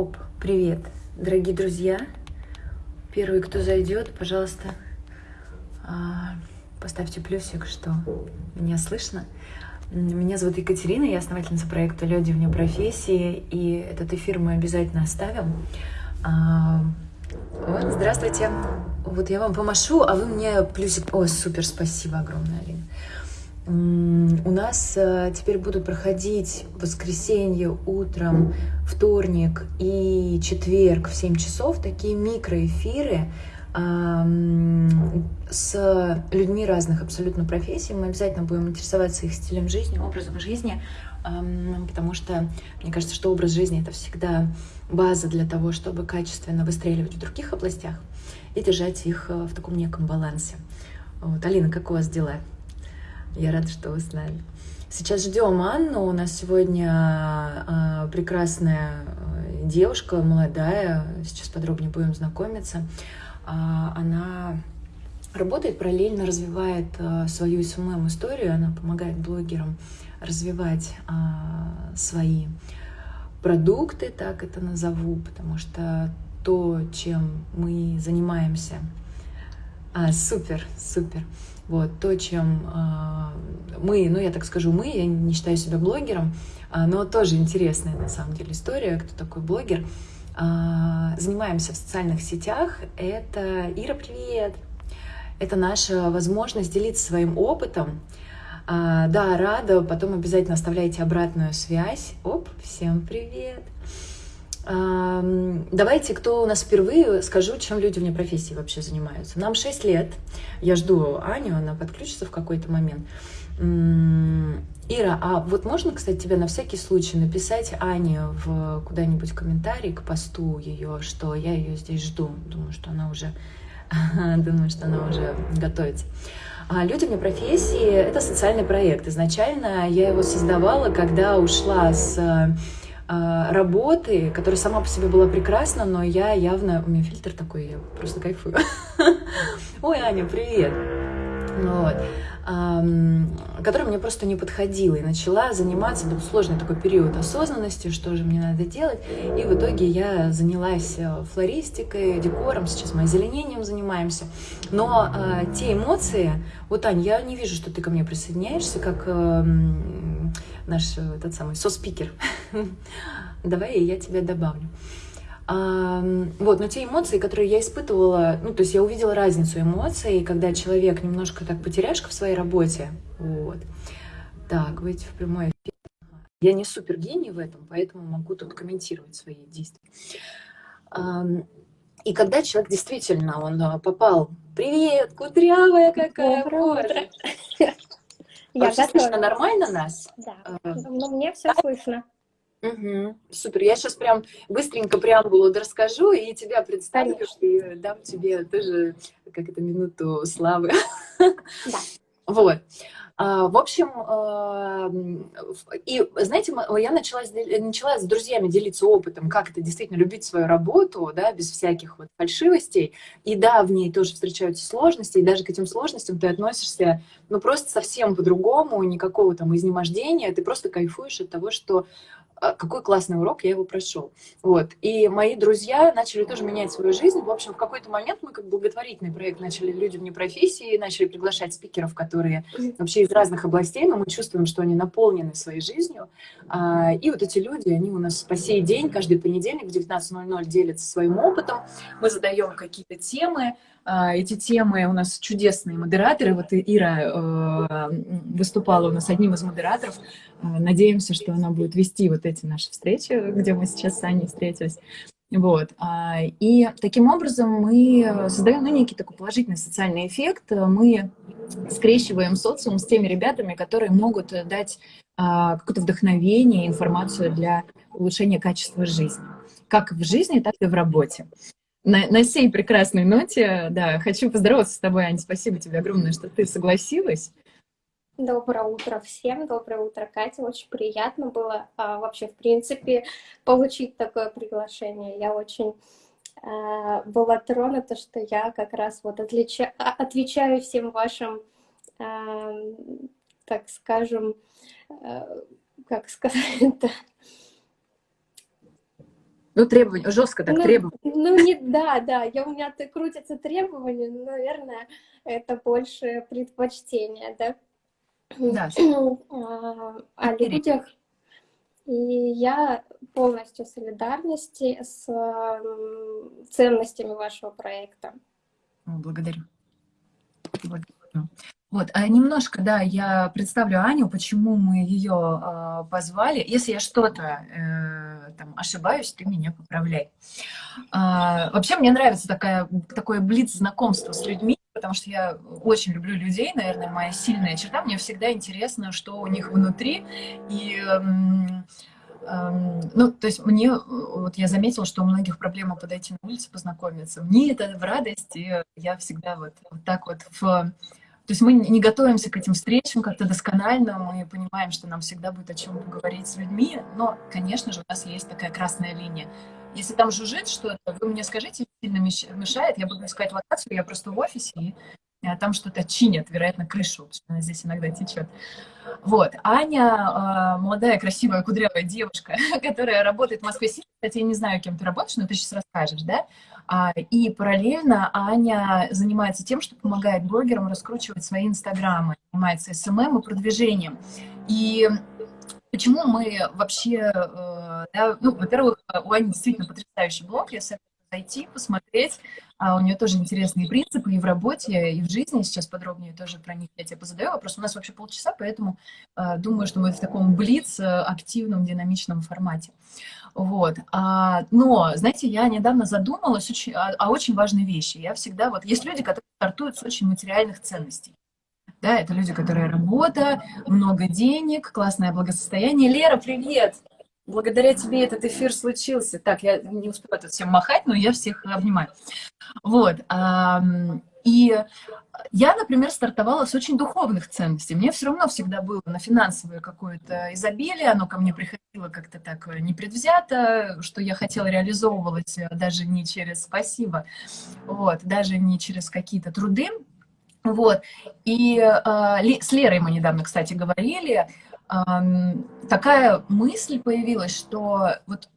Оп, привет, дорогие друзья. Первый, кто зайдет, пожалуйста, а, поставьте плюсик, что меня слышно. Меня зовут Екатерина, я основательница проекта «Люди вне профессии», и этот эфир мы обязательно оставим. А, вот, здравствуйте. Вот я вам помашу, а вы мне плюсик... О, супер, спасибо огромное, Алина. У нас э, теперь будут проходить воскресенье утром, вторник и четверг в 7 часов такие микроэфиры с людьми разных абсолютно профессий. Мы обязательно будем интересоваться их стилем жизни, образом жизни, потому что мне кажется, что образ жизни — это всегда база для того, чтобы качественно выстреливать в других областях и держать их э, в таком неком балансе. Вот. Алина, как у вас дела? Я рада, что вы с нами. Сейчас ждем Анну. У нас сегодня э, прекрасная э, девушка, молодая. Сейчас подробнее будем знакомиться. Э, она работает параллельно, развивает э, свою СММ-историю. Она помогает блогерам развивать э, свои продукты, так это назову, потому что то, чем мы занимаемся, а, супер, супер. Вот, то, чем э, мы, ну, я так скажу, мы, я не считаю себя блогером, э, но тоже интересная, на самом деле, история, кто такой блогер. Э, занимаемся в социальных сетях. Это Ира, привет! Это наша возможность делиться своим опытом. Э, да, рада, потом обязательно оставляйте обратную связь. Оп, всем привет! Давайте, кто у нас впервые, скажу, чем люди вне профессии вообще занимаются. Нам 6 лет. Я жду Аню, она подключится в какой-то момент. Ира, а вот можно, кстати, тебе на всякий случай написать Ане в куда-нибудь комментарий к посту ее, что я ее здесь жду. Думаю, что она уже, думаю, что она уже готовится. А люди вне профессии — это социальный проект. Изначально я его создавала, когда ушла с работы, которая сама по себе была прекрасна, но я явно... У меня фильтр такой, я просто кайфую. Ой, Аня, привет! Вот. Которая мне просто не подходила. И начала заниматься, был сложный такой период осознанности, что же мне надо делать. И в итоге я занялась э, флористикой, декором, сейчас мы озеленением занимаемся. Но э, те эмоции... Вот, Аня, я не вижу, что ты ко мне присоединяешься, как... Наш э, тот самый со-спикер. Давай я тебя добавлю. А, вот, но те эмоции, которые я испытывала, ну, то есть я увидела разницу эмоций, когда человек немножко так потеряшка в своей работе, вот. Так, выйти в прямой эфир. Я не супер гений в этом, поэтому могу тут комментировать свои действия. И когда человек действительно, он а, попал, привет, кудрявая какая, утро. Я Вообще готова. слышно нормально нас? Да, а, ну, мне все слышно. Угу. Супер. Я сейчас прям быстренько преамбулу расскажу и тебя представлю, Конечно. и дам тебе тоже, как это, минуту славы. Да. Вот. А, в общем, а, и знаете, я начала, начала с друзьями делиться опытом, как это действительно любить свою работу, да, без всяких вот фальшивостей. И да, в ней тоже встречаются сложности, и даже к этим сложностям ты относишься, ну, просто совсем по-другому, никакого там изнемождения, ты просто кайфуешь от того, что какой классный урок, я его прошел. Вот. И мои друзья начали тоже менять свою жизнь. В общем, в какой-то момент мы как благотворительный проект начали люди вне профессии, начали приглашать спикеров, которые вообще из разных областей, но мы чувствуем, что они наполнены своей жизнью. А, и вот эти люди, они у нас по сей день, каждый понедельник в 19.00 делятся своим опытом. Мы задаем какие-то темы, а, эти темы у нас чудесные модераторы. Вот Ира э, выступала у нас одним из модераторов. Э, надеемся, что она будет вести вот эти наши встречи, где мы сейчас с Аней встретились. Вот. А, и таким образом мы создаем ну, некий такой положительный социальный эффект. Мы скрещиваем социум с теми ребятами, которые могут дать а, какое-то вдохновение, информацию для улучшения качества жизни. Как в жизни, так и в работе. На, на сей прекрасной ноте, да, хочу поздороваться с тобой, Аня. Спасибо тебе огромное, что ты согласилась. Доброе утро всем, доброе утро, Катя. Очень приятно было а, вообще, в принципе, получить такое приглашение. Я очень а, была тронута, что я как раз вот отлича... А, отвечаю всем вашим, а, так скажем, а, как сказать это, Ну, требования, жестко так, ну, требования. Ну, не, да, да, я, у меня крутятся требования, но, наверное, это больше предпочтение, да? Да. А, о людях. И я полностью солидарности с ценностями вашего проекта. Благодарю. Благодарю. Вот, а немножко, да, я представлю Аню, почему мы ее э, позвали. Если я что-то э, там ошибаюсь, ты меня поправляй. А, вообще мне нравится такая, такое блиц знакомство с людьми, потому что я очень люблю людей, наверное, моя сильная черта. Мне всегда интересно, что у них внутри. И, эм, эм, ну, то есть мне, вот я заметила, что у многих проблема подойти на улицу, познакомиться. Мне это в радость, и я всегда вот, вот так вот в то есть мы не готовимся к этим встречам как-то досконально, мы понимаем, что нам всегда будет о чем поговорить с людьми, но, конечно же, у нас есть такая красная линия. Если там жужжит что-то, вы мне скажите, сильно мешает, я буду искать локацию, я просто в офисе, и а там что-то чинят, вероятно, крышу, потому что она здесь иногда течет. Вот, Аня, а, молодая, красивая, кудрявая девушка, которая работает в Москве. Кстати, я не знаю, кем ты работаешь, но ты сейчас расскажешь, да? А, и параллельно Аня занимается тем, что помогает блогерам раскручивать свои инстаграмы, занимается SMM и продвижением. И почему мы вообще, э, да, ну, во-первых, у Ани действительно потрясающий блог, я советую зайти, посмотреть. А у нее тоже интересные принципы и в работе, и в жизни. Сейчас подробнее тоже про них я тебе позадаю вопрос. У нас вообще полчаса, поэтому э, думаю, что мы в таком блиц, э, активном, динамичном формате. Вот. А, но, знаете, я недавно задумалась очень, о, о очень важной вещи. Я всегда, вот, есть люди, которые стартуют с очень материальных ценностей. Да, это люди, которые работа, много денег, классное благосостояние. Лера, привет! Благодаря тебе этот эфир случился. Так, я не успела тут всем махать, но я всех обнимаю. Вот. И я, например, стартовала с очень духовных ценностей. Мне все равно всегда было на финансовое какое-то изобилие, оно ко мне приходило как-то так непредвзято, что я хотела реализовывать даже не через спасибо, вот, даже не через какие-то труды. Вот. И э, с Лерой мы недавно, кстати, говорили, такая мысль появилась, что вот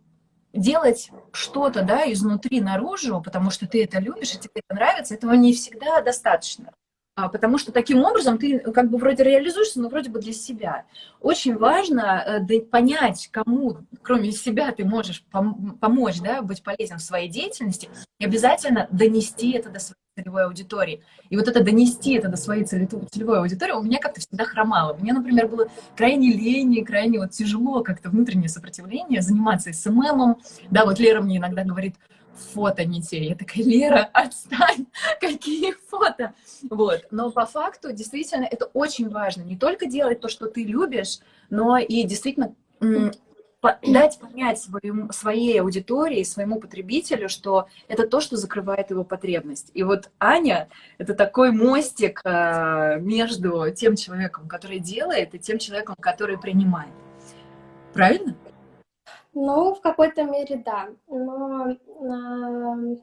делать что-то, да, изнутри наружу, потому что ты это любишь и тебе это нравится, этого не всегда достаточно. А, потому что таким образом ты как бы вроде реализуешься, но вроде бы для себя. Очень важно э, понять, кому, кроме себя, ты можешь пом помочь, да, быть полезен в своей деятельности, и обязательно донести это до своей целевой аудитории. И вот это донести это до своей целевой аудитории у меня как-то всегда хромало. Мне, например, было крайне лень, крайне вот тяжело как-то внутреннее сопротивление заниматься СММом. Да, вот Лера мне иногда говорит, фото не те. Я такая, Лера, отстань, какие фото? Вот. Но по факту, действительно, это очень важно. Не только делать то, что ты любишь, но и действительно дать понять своему, своей аудитории, своему потребителю, что это то, что закрывает его потребность. И вот Аня — это такой мостик э, между тем человеком, который делает, и тем человеком, который принимает. Правильно? Ну, в какой-то мере, да. Но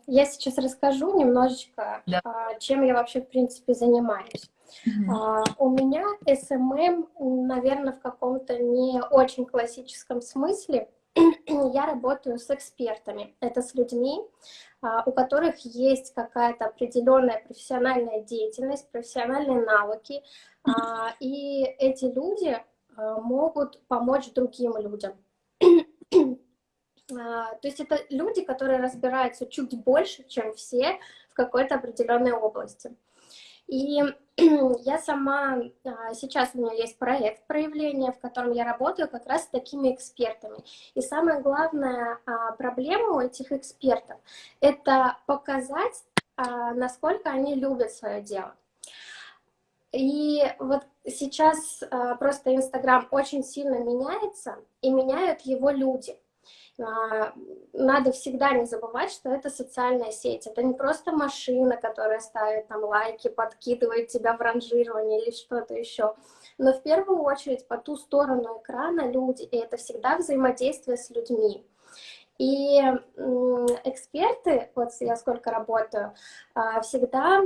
я сейчас расскажу немножечко, да. э, чем я вообще, в принципе, занимаюсь. Uh, у меня SMM, наверное, в каком-то не очень классическом смысле. я работаю с экспертами. Это с людьми, uh, у которых есть какая-то определенная профессиональная деятельность, профессиональные навыки. Uh, и эти люди могут помочь другим людям. А, то есть это люди, которые разбираются чуть больше, чем все в какой-то определенной области. И я сама, а, сейчас у меня есть проект проявления, в котором я работаю как раз с такими экспертами. И самая главная а, проблема у этих экспертов — это показать, насколько они любят свое дело. И вот сейчас просто Инстаграм очень сильно меняется, и меняют его люди — а, надо всегда не забывать, что это социальная сеть. Это не просто машина, которая ставит там лайки, подкидывает тебя в ранжирование или что-то еще. Но в первую очередь по ту сторону экрана люди, и это всегда взаимодействие с людьми. И эксперты, вот я сколько работаю, а, всегда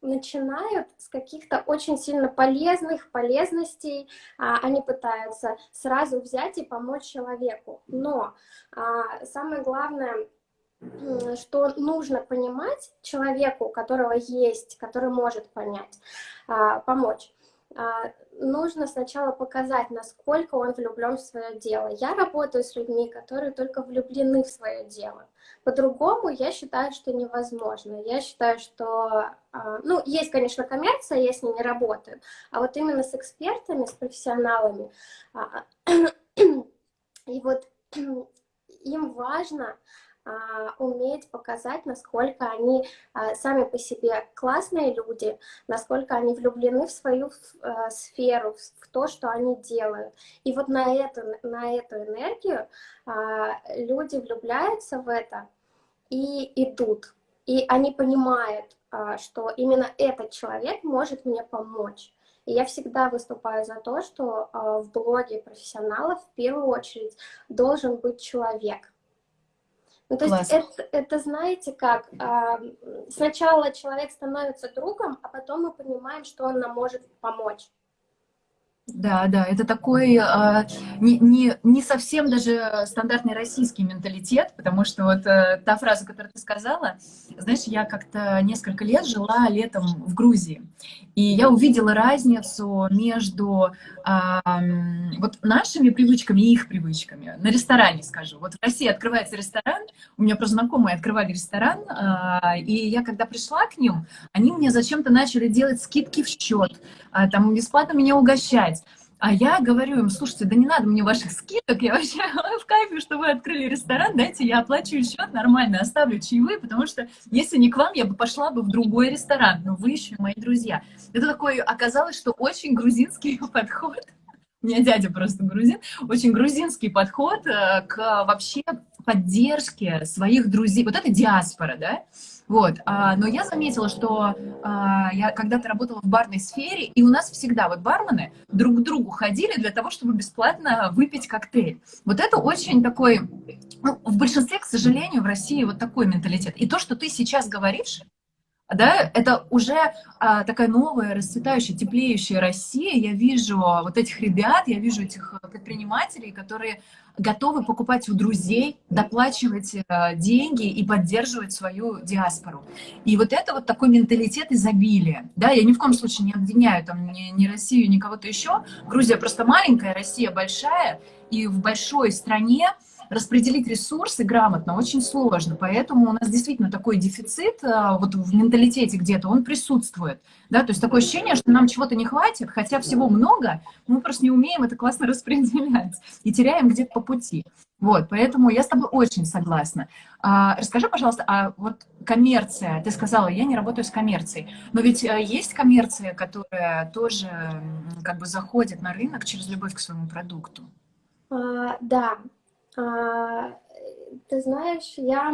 начинают с каких-то очень сильно полезных полезностей, а, они пытаются сразу взять и помочь человеку. Но а, самое главное, что нужно понимать человеку, у которого есть, который может понять, а, помочь. А, нужно сначала показать, насколько он влюблен в свое дело. Я работаю с людьми, которые только влюблены в свое дело. По-другому я считаю, что невозможно. Я считаю, что... А, ну, есть, конечно, коммерция, я с ней не работаю, а вот именно с экспертами, с профессионалами. А, и вот им важно а, уметь показать, насколько они а, сами по себе классные люди, насколько они влюблены в свою а, сферу, в то, что они делают. И вот на эту, на эту энергию люди влюбляются в это и идут. И они понимают, что именно этот человек может мне помочь. И я всегда выступаю за то, что в блоге профессионалов в первую очередь должен быть человек. Ну, то Класс. есть это, это, знаете как, сначала человек становится другом, а потом мы понимаем, что он нам может помочь. Да, да, это такой э, не, не, не совсем даже стандартный российский менталитет, потому что вот э, та фраза, которую ты сказала, знаешь, я как-то несколько лет жила летом в Грузии, и я увидела разницу между э, вот нашими привычками и их привычками. На ресторане, скажу. Вот в России открывается ресторан, у меня просто знакомые открывали ресторан, э, и я когда пришла к ним, они мне зачем-то начали делать скидки в счет, э, там бесплатно меня угощать. А я говорю им, слушайте, да не надо мне ваших скидок, я вообще в кайфе, что вы открыли ресторан, дайте я оплачу счет нормально, оставлю чаевые, потому что если не к вам, я бы пошла бы в другой ресторан, но вы еще мои друзья. Это такой, оказалось, что очень грузинский подход, у меня дядя просто грузин, очень грузинский подход э, к вообще поддержке своих друзей. Вот это диаспора, да? Вот, а, но я заметила, что а, я когда-то работала в барной сфере, и у нас всегда вот бармены друг к другу ходили для того, чтобы бесплатно выпить коктейль. Вот это очень такой, ну, в большинстве, к сожалению, в России вот такой менталитет. И то, что ты сейчас говоришь, да, это уже а, такая новая, расцветающая, теплеющая Россия. Я вижу вот этих ребят, я вижу этих предпринимателей, которые готовы покупать у друзей, доплачивать э, деньги и поддерживать свою диаспору. И вот это вот такой менталитет изобилия. Да, я ни в коем случае не обвиняю там ни, ни Россию, ни кого-то еще. Грузия просто маленькая, Россия большая, и в большой стране распределить ресурсы грамотно очень сложно, поэтому у нас действительно такой дефицит а, вот в менталитете где-то, он присутствует, да, то есть такое ощущение, что нам чего-то не хватит, хотя всего много, мы просто не умеем это классно распределять и теряем где-то по пути. Вот, поэтому я с тобой очень согласна. А, расскажи, пожалуйста, а вот коммерция, ты сказала, я не работаю с коммерцией, но ведь а, есть коммерция, которая тоже как бы заходит на рынок через любовь к своему продукту? А, да, ты знаешь, я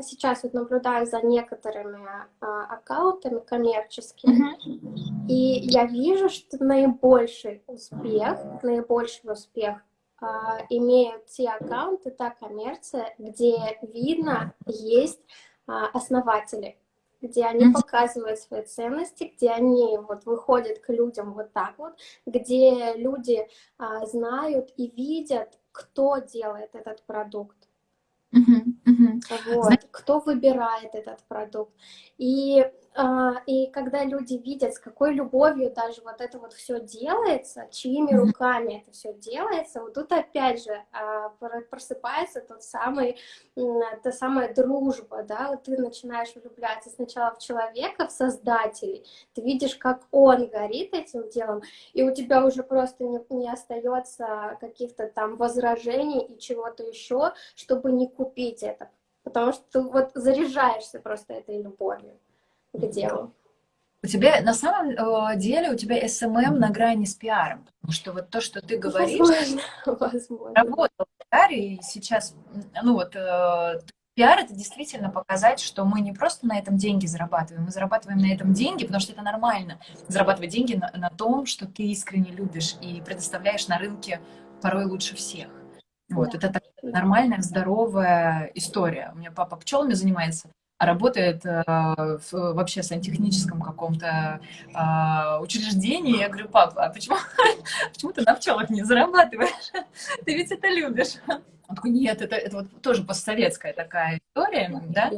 сейчас вот наблюдаю за некоторыми а, аккаунтами коммерческими, и я вижу, что наибольший успех, наибольший успех а, имеют те аккаунты, та коммерция, где видно есть основатели где они mm -hmm. показывают свои ценности, где они вот выходят к людям вот так вот, где люди а, знают и видят, кто делает этот продукт. Uh -huh, uh -huh. Вот, кто выбирает этот продукт. И и когда люди видят, с какой любовью даже вот это вот все делается, чьими руками это все делается, вот тут опять же а, просыпается тот самый, та самая дружба, да, вот ты начинаешь влюбляться сначала в человека, в создателей, ты видишь, как он горит этим делом, и у тебя уже просто не, не остается каких-то там возражений и чего-то еще, чтобы не купить это, потому что ты вот заряжаешься просто этой любовью к делу. У тебя на самом э, деле у тебя SMM на грани с пиаром, потому что вот то, что ты говоришь, возможно, возможно. работал в пиаре, и сейчас, ну вот, э, пиар это действительно показать, что мы не просто на этом деньги зарабатываем, мы зарабатываем на этом деньги, потому что это нормально, зарабатывать деньги на, на том, что ты искренне любишь и предоставляешь на рынке порой лучше всех. Вот, да. это такая нормальная, здоровая история. У меня папа пчелами занимается, работает э, в, вообще в сантехническом каком-то э, учреждении. Я говорю, папа, а почему, почему ты на пчелах не зарабатываешь? Ты ведь это любишь. Он такой, нет, это, это вот тоже постсоветская такая история, да?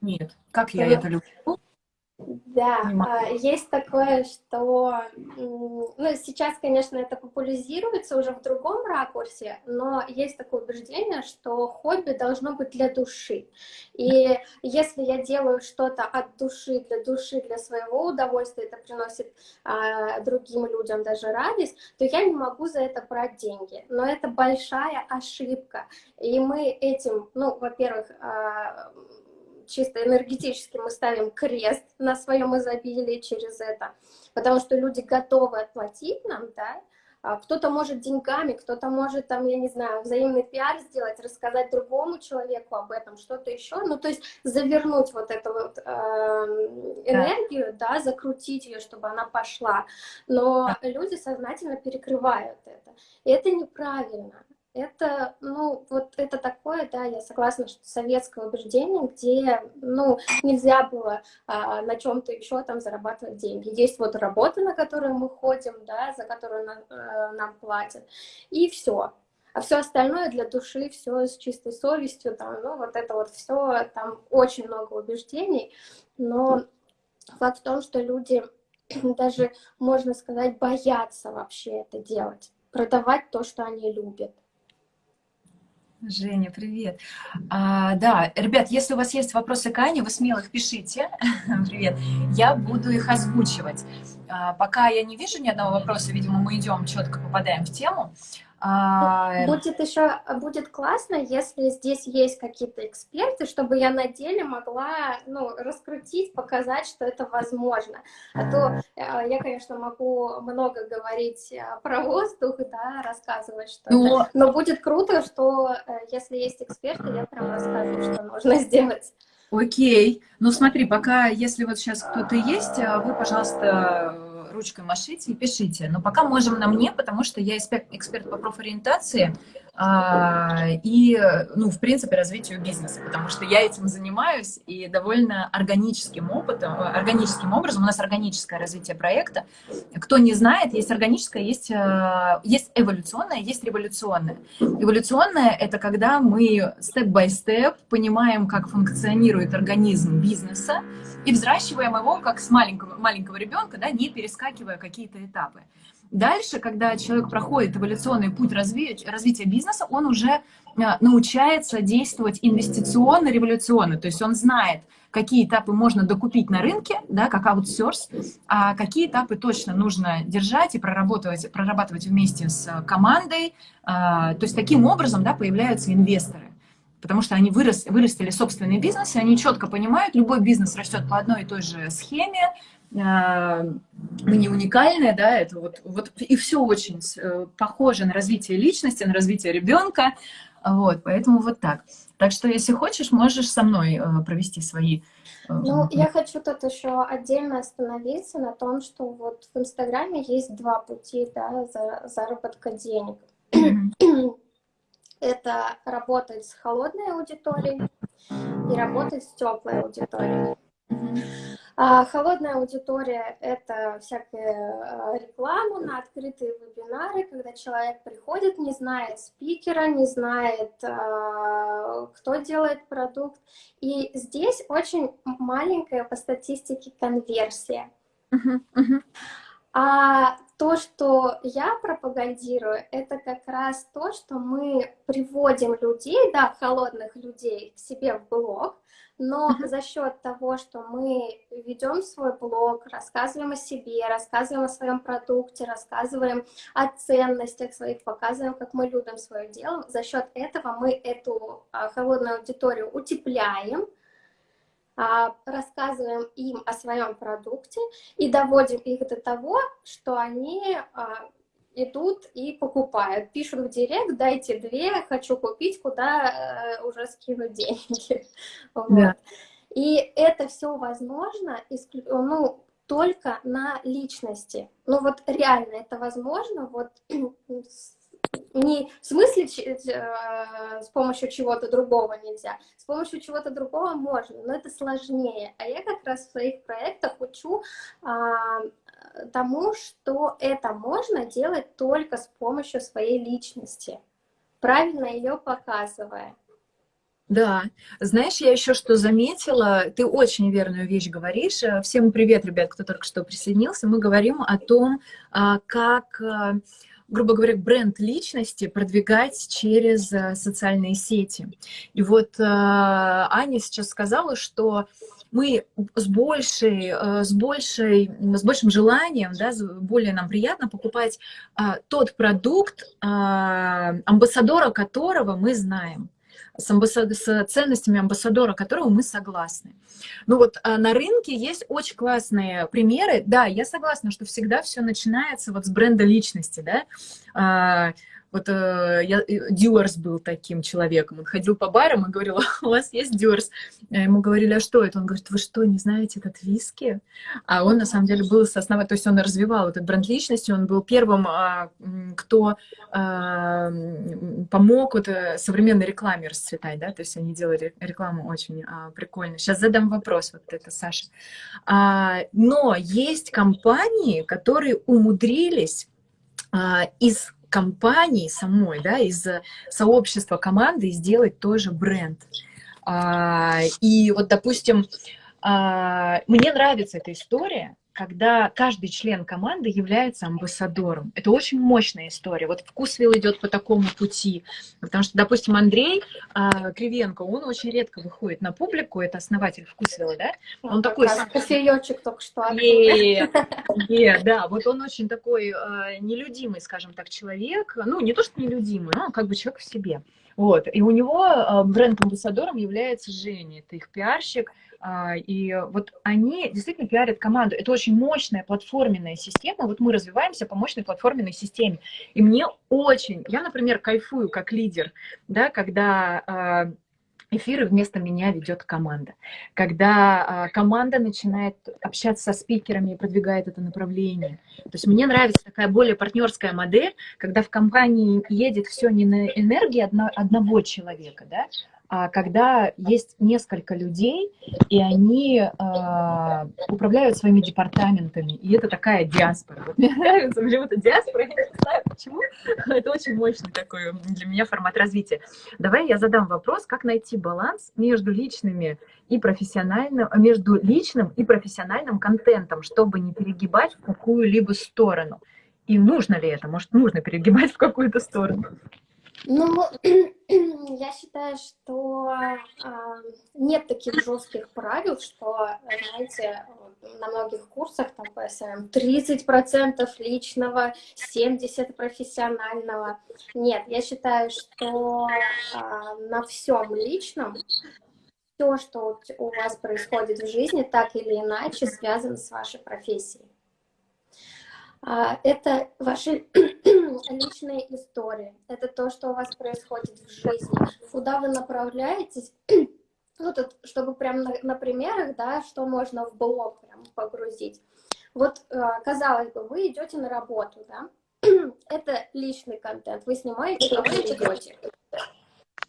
Нет, как я это люблю. Да, а, есть такое, что ну, сейчас, конечно, это популяризируется уже в другом ракурсе, но есть такое убеждение, что хобби должно быть для души. И если я делаю что-то от души, для души, для своего удовольствия, это приносит а, другим людям даже радость, то я не могу за это брать деньги. Но это большая ошибка. И мы этим, ну, во-первых, а, чисто энергетически мы ставим крест на своем изобилии через это, потому что люди готовы отплатить нам, да, а кто-то может деньгами, кто-то может, там, я не знаю, взаимный пиар сделать, рассказать другому человеку об этом, что-то еще. Ну, то есть завернуть вот эту вот э, энергию, да. да, закрутить ее, чтобы она пошла. Но да. люди сознательно перекрывают это. И это неправильно. Это, ну, вот это такое, да, я согласна, что советское убеждение, где, ну, нельзя было а, на чем-то еще там зарабатывать деньги. Есть вот работа, на которую мы ходим, да, за которую на, а, нам платят, и все. А все остальное для души, все с чистой совестью, там, ну, вот это вот все, там очень много убеждений, но факт в том, что люди даже, можно сказать, боятся вообще это делать, продавать то, что они любят. Женя, привет. А, да, ребят, если у вас есть вопросы к Ане, вы смело их пишите. привет. Я буду их озвучивать. А, пока я не вижу ни одного вопроса, видимо, мы идем четко, попадаем в тему. А... Будет еще будет классно, если здесь есть какие-то эксперты, чтобы я на деле могла ну, раскрутить, показать, что это возможно. А то э, я, конечно, могу много говорить э, про воздух, да, рассказывать что-то, но... но будет круто, что э, если есть эксперты, я прям расскажу, что нужно сделать. Окей. Ну смотри, пока, если вот сейчас кто-то есть, вы, пожалуйста, ручкой машите и пишите. Но пока можем на мне, потому что я эксперт по профориентации и, ну, в принципе, развитию бизнеса, потому что я этим занимаюсь и довольно органическим опытом, органическим образом, у нас органическое развитие проекта. Кто не знает, есть органическое, есть, э, есть эволюционное, есть революционное. Эволюционное — это когда мы степ-бай-степ понимаем, как функционирует организм бизнеса, и взращиваем его как с маленького, маленького ребенка, да, не перескакивая какие-то этапы. Дальше, когда человек проходит эволюционный путь разви развития бизнеса, он уже а, научается действовать инвестиционно-революционно, то есть он знает, какие этапы можно докупить на рынке, да, как аутсорс, а какие этапы точно нужно держать и прорабатывать, прорабатывать вместе с командой. А, то есть таким образом да, появляются инвесторы потому что они вырос, вырастили бизнес, и они четко понимают, любой бизнес растет по одной и той же схеме, мы не уникальные, да, это вот, вот и все очень э, похоже на развитие личности, на развитие ребенка, вот, поэтому вот так. Так что, если хочешь, можешь со мной э, провести свои... Э, ну, я хочу тут еще отдельно остановиться на том, что вот в Инстаграме есть два пути, да, за заработка денег. это работать с холодной аудиторией и работать с теплой аудиторией. А холодная аудитория — это всякая реклама на открытые вебинары, когда человек приходит, не знает спикера, не знает, а, кто делает продукт. И здесь очень маленькая по статистике конверсия. Uh-huh, uh-huh. А то, что я пропагандирую, это как раз то, что мы приводим людей, да, холодных людей к себе в блог, но за счет того, что мы ведем свой блог, рассказываем о себе, рассказываем о своем продукте, рассказываем о ценностях своих, показываем, как мы любим свое дело, за счет этого мы эту а, холодную аудиторию утепляем, а, рассказываем им о своем продукте и доводим их до того, что они а, идут и покупают. Пишут в директ, дайте две, хочу купить, куда э, уже скинуть деньги. Вот. И это все возможно ну, только на личности. Ну вот реально это возможно, вот не в смысле э, с помощью чего-то другого нельзя, с помощью чего-то другого можно, но это сложнее. А я как раз в своих проектах учу а, тому, что это можно делать только с помощью своей личности, правильно ее показывая. Да, знаешь, я еще что заметила, ты очень верную вещь говоришь. Всем привет, ребят, кто только что присоединился. Мы говорим о том, а, как а, грубо говоря, бренд личности продвигать через э, социальные сети. И вот э, Аня сейчас сказала, что мы с, большей, э, с, большей, с большим желанием, да, более нам приятно покупать тот продукт, амбассадора которого мы знаем с, амбассад... с ценностями амбассадора, которого мы согласны. Ну вот а, на рынке есть очень классные примеры. Да, я согласна, что всегда все начинается вот с бренда личности, да. А, вот э, я, Дюарс был таким человеком. Он ходил по барам и говорил, у вас есть Дюарс? Ему говорили, а что это? Он говорит, вы что, не знаете этот виски? А он на самом деле был основой, то есть он развивал этот бренд личности, он был первым, а, кто а, помог вот э, современной рекламе расцветать, да, то есть они делали рекламу очень а, прикольно. Сейчас задам вопрос, вот это Саша. А, но есть компании, которые умудрились а, из компании самой, да, из сообщества команды сделать тоже бренд. А, и вот, допустим, а, мне нравится эта история, когда каждый член команды является амбассадором. Это очень мощная история. Вот Вкусвилл идет по такому пути. Потому что, допустим, Андрей э, Кривенко, он очень редко выходит на публику, это основатель Вкусвилла, да? Он ну, такой... Кофеечек только что. Да, вот он очень такой э, нелюдимый, скажем так, человек. Ну, не то, что нелюдимый, но как бы человек в себе. Вот. И у него э, бренд-амбассадором является Женя, это их пиарщик, а, и вот они действительно пиарят команду. Это очень мощная платформенная система. Вот мы развиваемся по мощной платформенной системе. И мне очень, я, например, кайфую как лидер, да, когда а, эфиры вместо меня ведет команда. Когда э, команда начинает общаться со спикерами и продвигает это направление. То есть мне нравится такая более партнерская модель, когда в компании едет все не на энергии одно, одного человека, да, а когда есть несколько людей, и они э, управляют своими департаментами, и это такая диаспора. Вот мне нравится, эта диаспора, я не знаю почему, но это очень мощный такой для меня формат развития. Давай я задам вопрос, как найти баланс между личными и профессиональным, между личным и профессиональным контентом, чтобы не перегибать в какую-либо сторону. И нужно ли это? Может, нужно перегибать в какую-то сторону? Ну, я считаю, что э, нет таких жестких правил, что, знаете, на многих курсах там ПСМ 30% личного, 70% профессионального. Нет, я считаю, что э, на всем личном все, что у вас происходит в жизни, так или иначе связано с вашей профессией. А, это ваши личные истории, это то, что у вас происходит в жизни, куда вы направляетесь, ну, тут, чтобы прям на, на примерах, да, что можно в блог прям погрузить. Вот, а, казалось бы, вы идете на работу, да, это личный контент, вы снимаете, вы идете.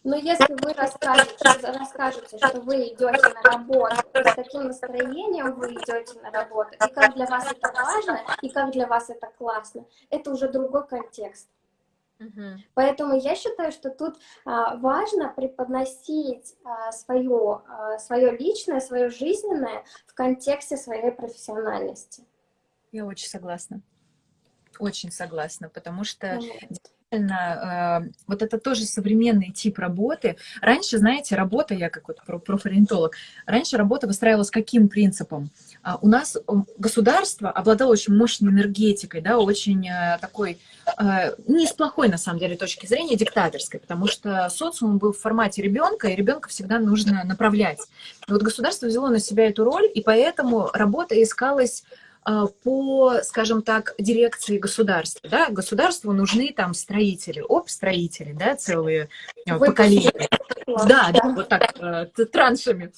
Но если вы расскажете, расскажете, что вы идете на работу, с каким настроением вы идете на работу, и как для вас это важно, и как для вас это классно, это уже другой контекст. Поэтому я считаю, что тут а, важно преподносить а, свое, а, свое личное, свое жизненное в контексте своей профессиональности. Я очень согласна. Очень согласна, потому что Э, вот это тоже современный тип работы. Раньше, знаете, работа, я как вот профориентолог, раньше работа выстраивалась каким принципом? А, у нас государство обладало очень мощной энергетикой, да, очень э, такой, э, не с плохой, на самом деле, точки зрения, диктаторской, потому что социум был в формате ребенка, и ребенка всегда нужно направлять. И вот государство взяло на себя эту роль, и поэтому работа искалась по, скажем так, дирекции государства. Да? Государству нужны там строители, оп, строители, да, целые Вы поколения. Да, да, вот так, э, траншами.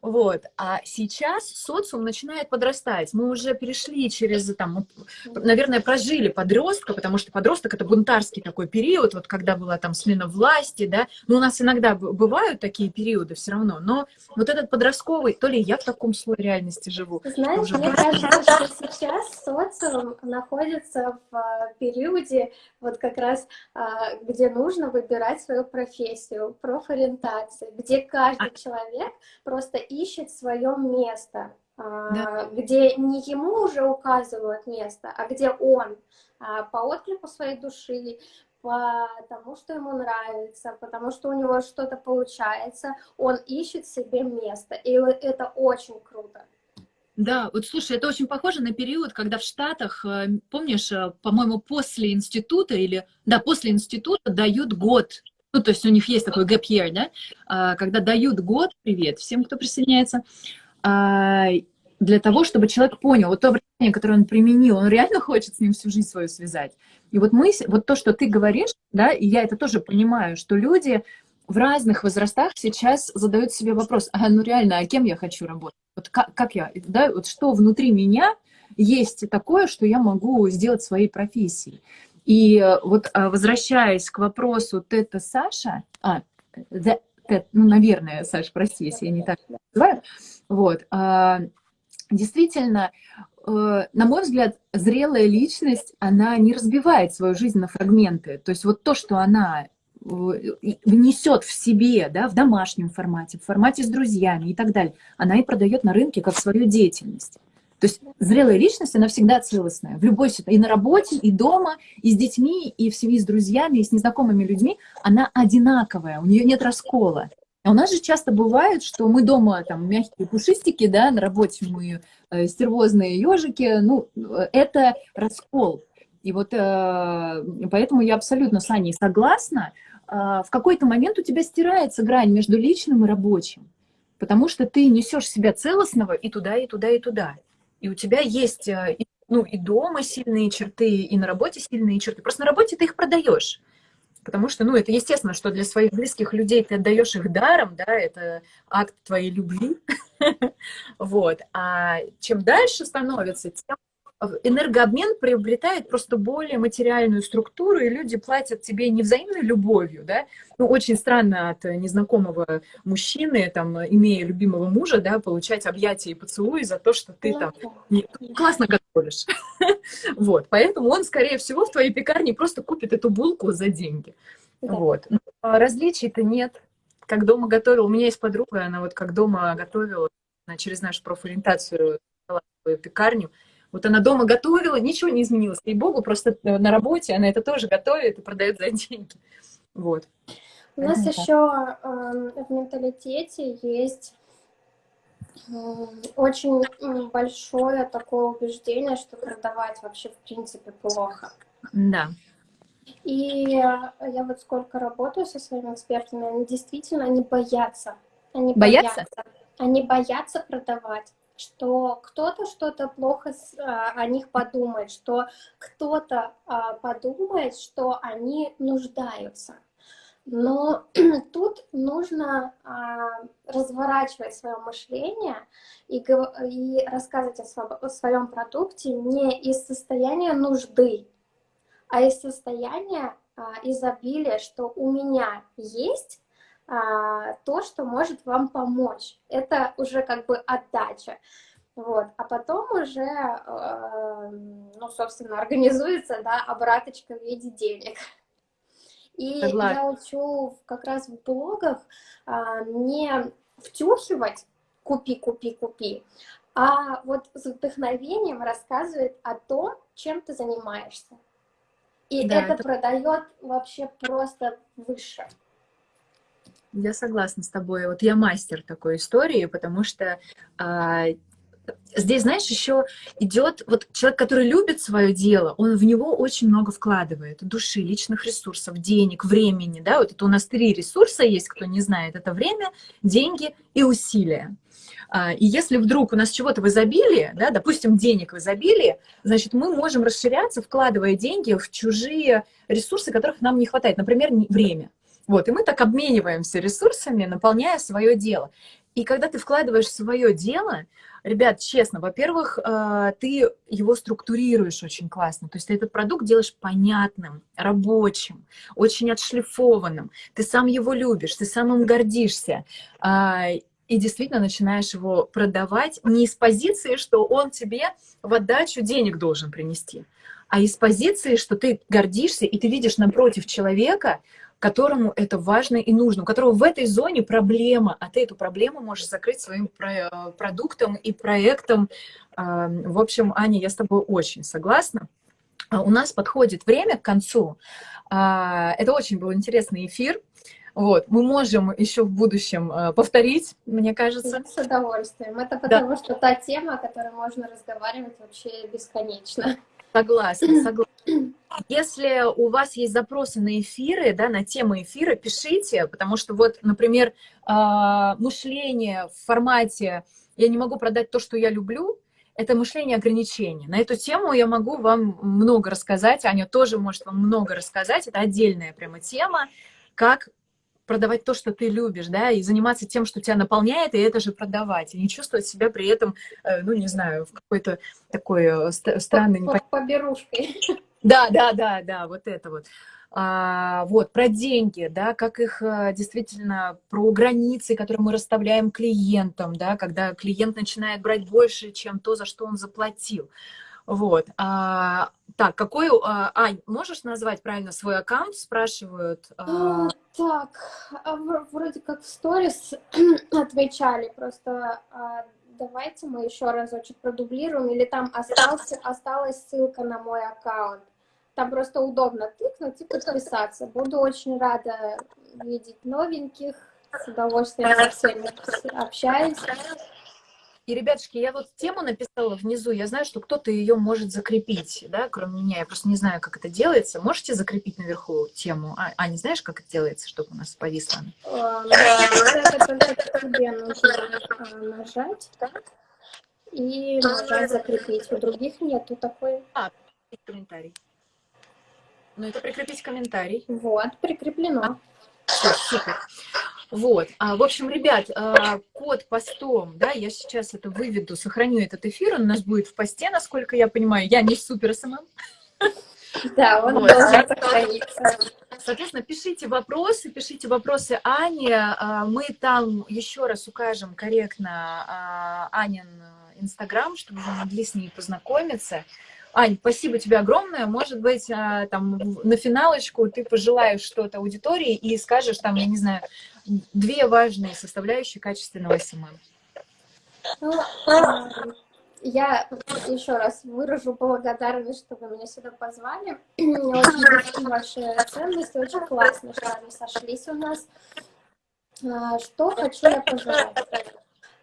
Вот. А сейчас социум начинает подрастать. Мы уже перешли через, там, наверное, прожили подростка, потому что подросток — это бунтарский такой период, вот когда была там смена власти, да. Ну, у нас иногда бывают такие периоды все равно, но вот этот подростковый, то ли я в таком слое реальности живу. Знаешь, мне кажется, что сейчас социум находится в а, периоде, вот как раз, а, где нужно выбирать свою профессию, профориентация, где каждый а... человек просто ищет свое место, да. где не ему уже указывают место, а где он по отклику своей души, потому что ему нравится, потому что у него что-то получается, он ищет себе место, и это очень круто. Да, вот слушай, это очень похоже на период, когда в Штатах, э, помнишь, э, по-моему, после института или, да, после института дают год, ну, то есть у них есть такой gap year, да, а, когда дают год, привет всем, кто присоединяется, а, для того, чтобы человек понял, вот то образование, которое он применил, он реально хочет с ним всю жизнь свою связать. И вот мы, вот то, что ты говоришь, да, и я это тоже понимаю, что люди в разных возрастах сейчас задают себе вопрос, а ну реально, а кем я хочу работать? Вот как, как я, да, вот что внутри меня есть такое, что я могу сделать своей профессией. И вот а, возвращаясь к вопросу Тета Саша, а, the, Тет, ну, наверное, Саша, прости, если я не так называю, вот, а, действительно, э, на мой взгляд, зрелая личность, она не разбивает свою жизнь на фрагменты. То есть вот то, что она э, внесет в себе, да, в домашнем формате, в формате с друзьями и так далее, она и продает на рынке как свою деятельность. То есть зрелая личность, она всегда целостная. В любой ситуации, и на работе, и дома, и с детьми, и в семье с друзьями, и с незнакомыми людьми, она одинаковая, у нее нет раскола. А у нас же часто бывает, что мы дома там мягкие пушистики, да, на работе мы э, стервозные ежики, ну, это раскол. И вот э, поэтому я абсолютно с Аней согласна. Э, в какой-то момент у тебя стирается грань между личным и рабочим, потому что ты несешь себя целостного и туда, и туда, и туда. И у тебя есть э, ну, и дома сильные черты, и на работе сильные черты. Просто на работе ты их продаешь. Потому что, ну, это естественно, что для своих близких людей ты отдаешь их даром, да, это акт твоей любви, вот, а чем дальше становится, тем энергообмен приобретает просто более материальную структуру, и люди платят тебе не взаимной любовью, да, ну, очень странно от незнакомого мужчины, там, имея любимого мужа, да, получать объятия и поцелуи за то, что ты там не, классно готовишь. Вот, поэтому он, скорее всего, в твоей пекарне просто купит эту булку за деньги. Вот. А различий-то нет. Как дома готовила, у меня есть подруга, она вот как дома готовила, она через нашу профориентацию пекарню, вот она дома готовила, ничего не изменилось. И богу, просто на работе она это тоже готовит и продает за деньги. Вот. У нас это еще э, в менталитете есть э, очень большое такое убеждение, что продавать вообще в принципе плохо. Да. И я вот сколько работаю со своими экспертами, они действительно они боятся. Они боятся? боятся. Они боятся продавать что кто-то что-то плохо а, о них подумает, что кто-то а, подумает, что они нуждаются. Но тут нужно а, разворачивать свое мышление и, рассказывать о, своем продукте не из состояния нужды, а из состояния изобилия, что у меня есть а, то, что может вам помочь. Это уже как бы отдача. Вот. А потом уже, э, ну, собственно, организуется, да, обраточка в виде денег. И Согласна. я учу как раз в блогах а, не втюхивать «купи, купи, купи», а вот с вдохновением рассказывает о том, чем ты занимаешься. И да, это, это продает вообще просто выше. Я согласна с тобой. Вот я мастер такой истории, потому что а, здесь, знаешь, еще идет вот человек, который любит свое дело, он в него очень много вкладывает души, личных ресурсов, денег, времени, да, вот это у нас три ресурса есть, кто не знает, это время, деньги и усилия. А, и если вдруг у нас чего-то в изобилии, да, допустим, денег в изобилии, значит, мы можем расширяться, вкладывая деньги в чужие ресурсы, которых нам не хватает, например, время. Вот, и мы так обмениваемся ресурсами, наполняя свое дело. И когда ты вкладываешь свое дело, ребят, честно, во-первых, э, ты его структурируешь очень классно. То есть ты этот продукт делаешь понятным, рабочим, очень отшлифованным. Ты сам его любишь, ты сам им гордишься. А, и действительно начинаешь его продавать не из позиции, что он тебе в отдачу денег должен принести, а из позиции, что ты гордишься, и ты видишь напротив человека, которому это важно и нужно, у которого в этой зоне проблема, а ты эту проблему можешь закрыть своим продуктом и проектом. А, в общем, Аня, я с тобой очень согласна. А, у нас подходит время к концу. А, это очень был интересный эфир. Вот, мы можем еще в будущем повторить, мне кажется. С удовольствием. Это потому да. что та тема, о которой можно разговаривать вообще бесконечно. Согласна, согласна. Если у вас есть запросы на эфиры, да, на темы эфира, пишите, потому что вот, например, а, мышление в формате «я не могу продать то, что я люблю», это мышление ограничений. На эту тему я могу вам много рассказать, Аня тоже может вам много рассказать, это отдельная прямо тема, как продавать то, что ты любишь, да, и заниматься тем, что тебя наполняет, и это же продавать, и не чувствовать себя при этом, э, ну, не знаю, в какой-то такой э, странной... По Поберушкой. Да, да, да, да, вот это вот. А, вот, про деньги, да, как их э, действительно, про границы, которые мы расставляем клиентам, да, когда клиент начинает брать больше, чем то, за что он заплатил. Вот. А, так, какой... А, Ань, можешь назвать правильно свой аккаунт? Спрашивают. А... а так, а вроде как в сторис отвечали, просто давайте мы еще разочек продублируем, или там остался, осталась ссылка на мой аккаунт. Там просто удобно тыкнуть и подписаться. Буду очень рада видеть новеньких, с удовольствием со всеми общаюсь. И, ребятушки, я вот тему написала внизу, я знаю, что кто-то ее может закрепить, да, кроме меня, я просто не знаю, как это делается. Можете закрепить наверху тему? А, а не знаешь, как это делается, чтобы у нас повисло? Да, только тебе нужно нажать и нажать закрепить. У других нету такой. А, комментарий. Ну, это прикрепить комментарий. Вот, прикреплено. Все, супер. Вот. А, в общем, ребят, а, под постом, да, я сейчас это выведу, сохраню этот эфир, он у нас будет в посте, насколько я понимаю. Я не супер SMM. Да, он вот. должен сохраниться. Соответственно, пишите вопросы, пишите вопросы Ане. А, мы там еще раз укажем корректно Анин Инстаграм, чтобы вы могли с ней познакомиться. Ань, спасибо тебе огромное. Может быть, там на финалочку ты пожелаешь что-то аудитории и скажешь там, я не знаю, две важные составляющие качественного SMM? Ну, а, я еще раз выражу благодарность, что вы меня сюда позвали. Очень ваши ценности, очень классно, что они сошлись у нас. А, что хочу я пожелать?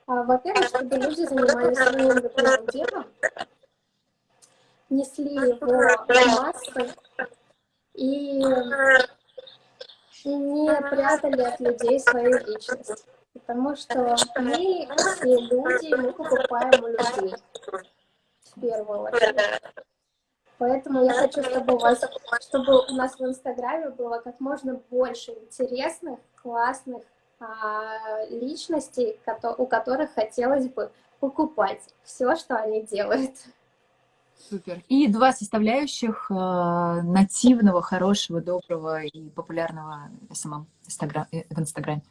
А, во-первых, чтобы люди занимались своим любимым делом, несли его в массы и не прятали от людей свою личность. Потому что мы все люди, мы покупаем у людей в первую очередь. Поэтому я хочу, чтобы у вас, чтобы у нас в Инстаграме было как можно больше интересных, классных а, личностей, у которых хотелось бы покупать все, что они делают. Супер. И два составляющих э, нативного, хорошего, доброго и популярного SMM Инстаграм, э, в Инстаграме.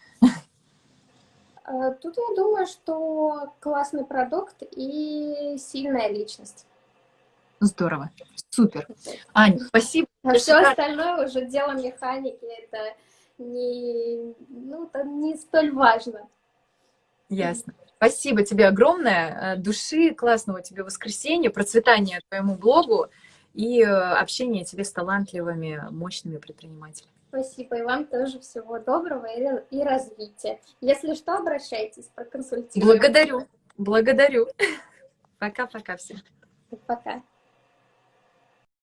Э, тут я думаю, что классный продукт и сильная личность. Здорово. Супер. Ань, спасибо. А все остальное уже дело механики. Это не, ну, это не столь важно. Ясно. Спасибо тебе огромное. Э, души, классного тебе воскресенья, процветания твоему блогу и э, общения тебе с талантливыми, мощными предпринимателями. Спасибо, и вам тоже всего доброго и, и развития. Если что, обращайтесь, проконсультируем. Благодарю, благодарю. Пока-пока всем. Пока.